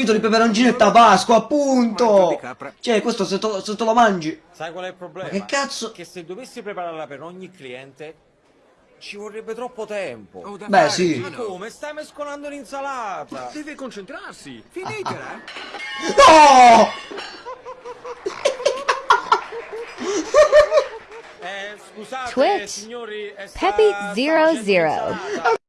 riempito di peperoncino e tabasco, appunto! Cioè, questo se, to, se te lo mangi... Sai qual è il problema? Ma che cazzo? Che se dovessi prepararla per ogni cliente, ci vorrebbe troppo tempo. Oh, Beh, fare, sì. Ma come? Stai mescolando l'insalata! Deve concentrarsi. Finitela. Ah, ah. No! Eh, scusate, Twitch. signori, è Peppy sta zero facendo zero. l'insalata.